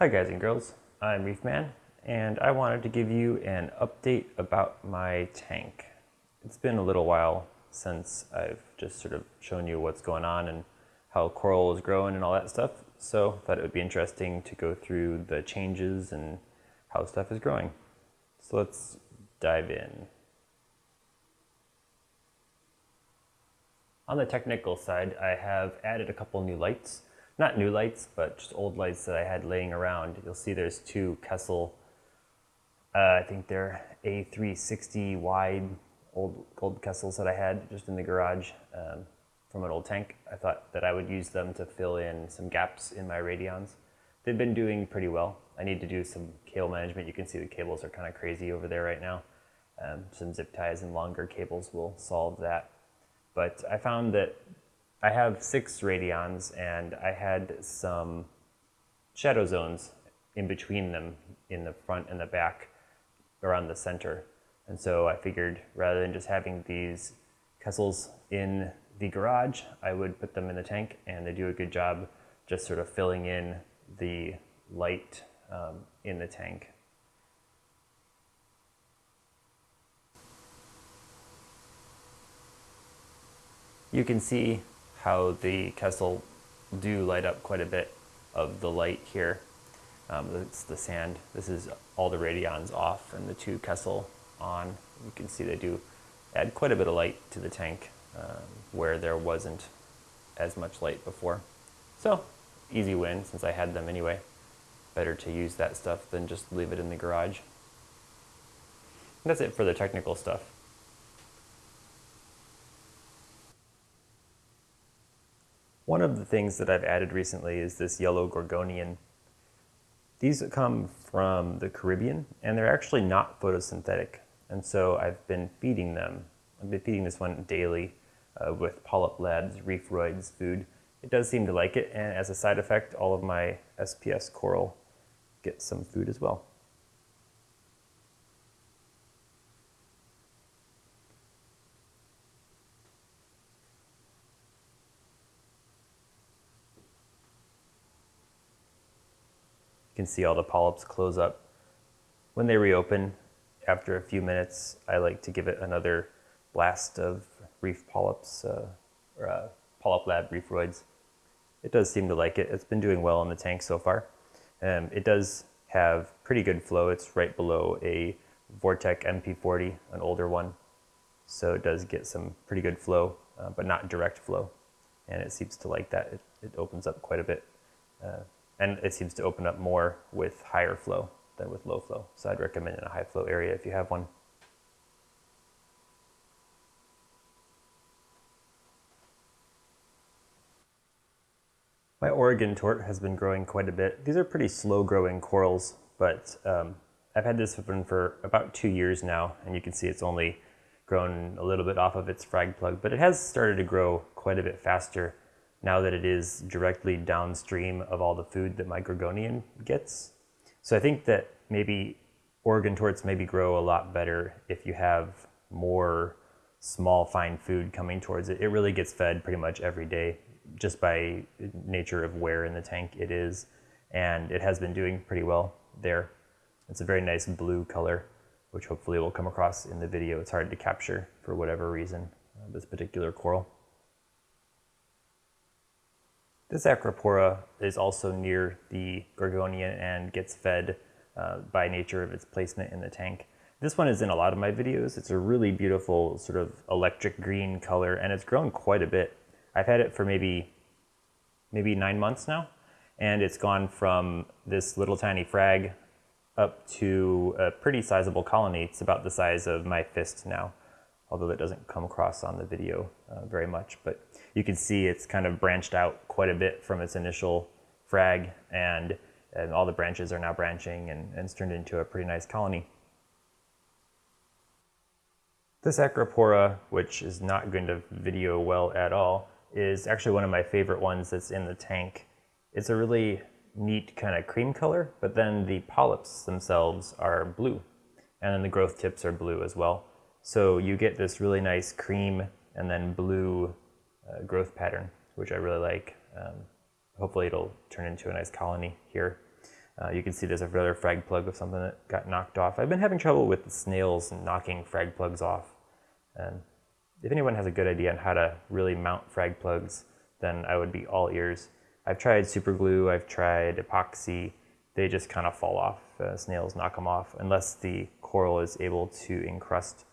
Hi guys and girls, I'm Reefman and I wanted to give you an update about my tank. It's been a little while since I've just sort of shown you what's going on and how coral is growing and all that stuff, so I thought it would be interesting to go through the changes and how stuff is growing. So let's dive in. On the technical side, I have added a couple new lights not new lights, but just old lights that I had laying around. You'll see there's two Kessil, uh, I think they're A360 wide old gold Kessils that I had just in the garage um, from an old tank. I thought that I would use them to fill in some gaps in my radions. They've been doing pretty well. I need to do some cable management. You can see the cables are kind of crazy over there right now. Um, some zip ties and longer cables will solve that. But I found that I have six radions and I had some shadow zones in between them in the front and the back around the center. And so I figured rather than just having these Kessils in the garage, I would put them in the tank and they do a good job just sort of filling in the light um, in the tank. You can see how the Kessil do light up quite a bit of the light here. Um, it's the sand. This is all the radions off and the two Kessil on. You can see they do add quite a bit of light to the tank um, where there wasn't as much light before. So easy win since I had them anyway. Better to use that stuff than just leave it in the garage. And that's it for the technical stuff. One of the things that I've added recently is this yellow gorgonian. These come from the Caribbean and they're actually not photosynthetic. And so I've been feeding them. I've been feeding this one daily uh, with Polyp Labs Reefroids food. It does seem to like it and as a side effect all of my SPS coral get some food as well. Can see all the polyps close up. When they reopen, after a few minutes, I like to give it another blast of reef polyps, uh, or uh, Polyp Lab Reefroids. It does seem to like it. It's been doing well in the tank so far. Um, it does have pretty good flow. It's right below a Vortech MP40, an older one. So it does get some pretty good flow, uh, but not direct flow. And it seems to like that. It, it opens up quite a bit. Uh, and it seems to open up more with higher flow than with low flow. So I'd recommend in a high flow area if you have one. My Oregon tort has been growing quite a bit. These are pretty slow growing corals, but um, I've had this one for about two years now, and you can see it's only grown a little bit off of its frag plug, but it has started to grow quite a bit faster now that it is directly downstream of all the food that my gorgonian gets. So I think that maybe Oregon torts maybe grow a lot better if you have more small fine food coming towards it. It really gets fed pretty much every day just by nature of where in the tank it is. And it has been doing pretty well there. It's a very nice blue color, which hopefully will come across in the video. It's hard to capture for whatever reason, uh, this particular coral. This Acropora is also near the Gorgonian and gets fed uh, by nature of its placement in the tank. This one is in a lot of my videos. It's a really beautiful sort of electric green color and it's grown quite a bit. I've had it for maybe, maybe nine months now and it's gone from this little tiny frag up to a pretty sizable colony. It's about the size of my fist now although that doesn't come across on the video uh, very much. But you can see it's kind of branched out quite a bit from its initial frag and, and all the branches are now branching and, and it's turned into a pretty nice colony. This Acropora, which is not going to video well at all, is actually one of my favorite ones that's in the tank. It's a really neat kind of cream color, but then the polyps themselves are blue. And then the growth tips are blue as well. So you get this really nice cream and then blue uh, growth pattern, which I really like. Um, hopefully it'll turn into a nice colony here. Uh, you can see there's another frag plug of something that got knocked off. I've been having trouble with snails knocking frag plugs off. And if anyone has a good idea on how to really mount frag plugs, then I would be all ears. I've tried super glue, I've tried epoxy. They just kind of fall off. Uh, snails knock them off unless the coral is able to encrust,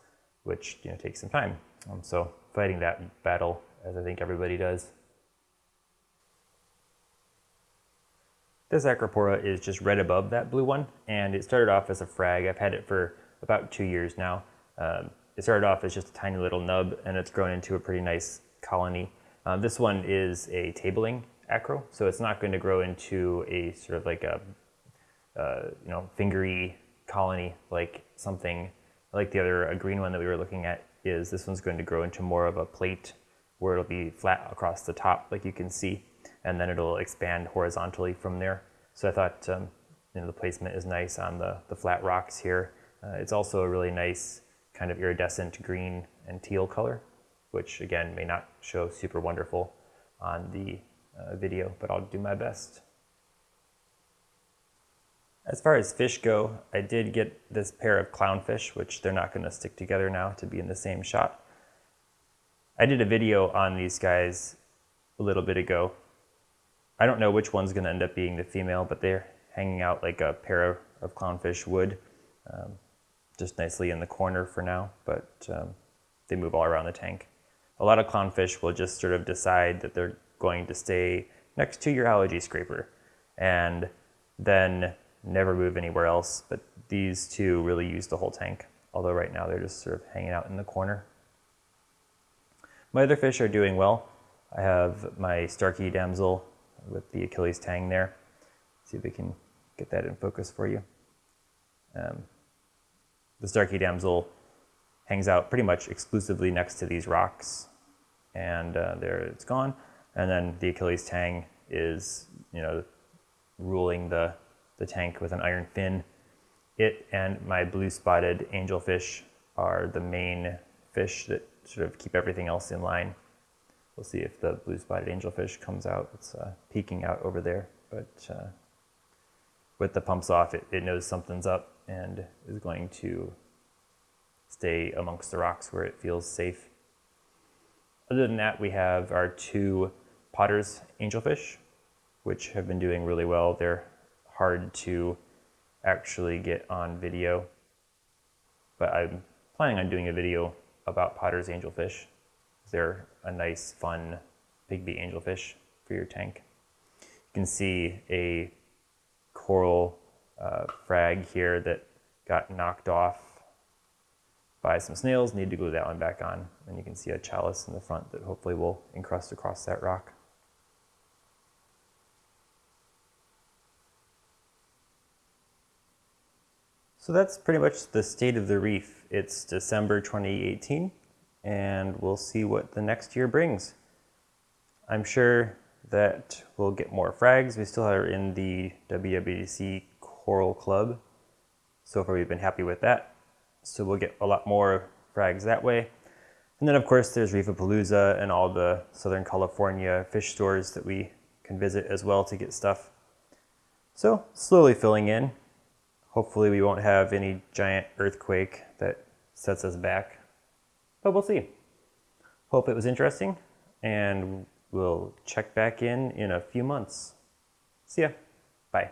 which you know takes some time. Um, so fighting that battle, as I think everybody does. This Acropora is just right above that blue one, and it started off as a frag. I've had it for about two years now. Um, it started off as just a tiny little nub, and it's grown into a pretty nice colony. Uh, this one is a tabling acro, so it's not going to grow into a sort of like a uh, you know fingery colony like something like the other a green one that we were looking at is. This one's going to grow into more of a plate where it'll be flat across the top, like you can see and then it'll expand horizontally from there. So I thought um, you know, the placement is nice on the, the flat rocks here. Uh, it's also a really nice kind of iridescent green and teal color, which again may not show super wonderful on the uh, video, but I'll do my best. As far as fish go, I did get this pair of clownfish, which they're not going to stick together now to be in the same shot. I did a video on these guys a little bit ago, I don't know which one's going to end up being the female, but they're hanging out like a pair of clownfish would, um, just nicely in the corner for now, but um, they move all around the tank. A lot of clownfish will just sort of decide that they're going to stay next to your algae scraper and then never move anywhere else, but these two really use the whole tank, although right now they're just sort of hanging out in the corner. My other fish are doing well. I have my Starkey damsel with the Achilles tang there. See if we can get that in focus for you. Um, the Starkey damsel hangs out pretty much exclusively next to these rocks, and uh, there it's gone. And then the Achilles tang is, you know, ruling the, the tank with an iron fin. It and my blue spotted angelfish are the main fish that sort of keep everything else in line. We'll see if the blue spotted angelfish comes out. It's uh, peeking out over there, but uh, with the pumps off, it, it knows something's up and is going to stay amongst the rocks where it feels safe. Other than that, we have our two Potter's angelfish, which have been doing really well. They're hard to actually get on video, but I'm planning on doing a video about Potter's angelfish they're a nice, fun Big angelfish for your tank. You can see a coral uh, frag here that got knocked off by some snails. Need to glue that one back on. And you can see a chalice in the front that hopefully will encrust across that rock. So that's pretty much the state of the reef. It's December 2018 and we'll see what the next year brings. I'm sure that we'll get more frags. We still are in the WWDC Coral Club. So far we've been happy with that. So we'll get a lot more frags that way. And then of course there's Reefapalooza and all the Southern California fish stores that we can visit as well to get stuff. So slowly filling in. Hopefully we won't have any giant earthquake that sets us back but we'll see. Hope it was interesting, and we'll check back in in a few months. See ya. Bye.